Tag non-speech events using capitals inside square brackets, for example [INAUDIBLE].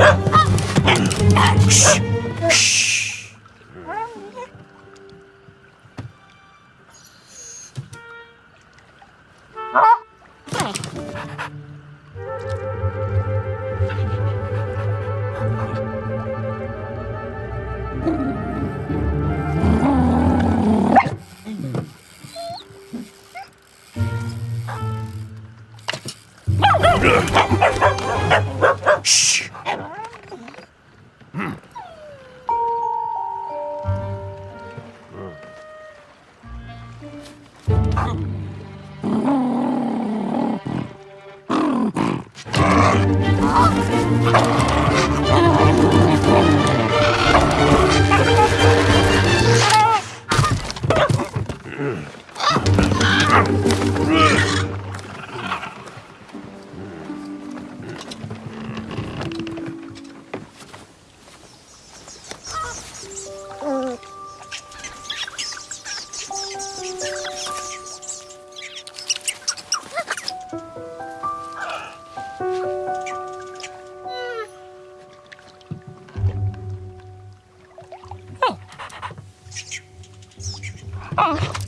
Ugh! Ah! Oh. [LAUGHS]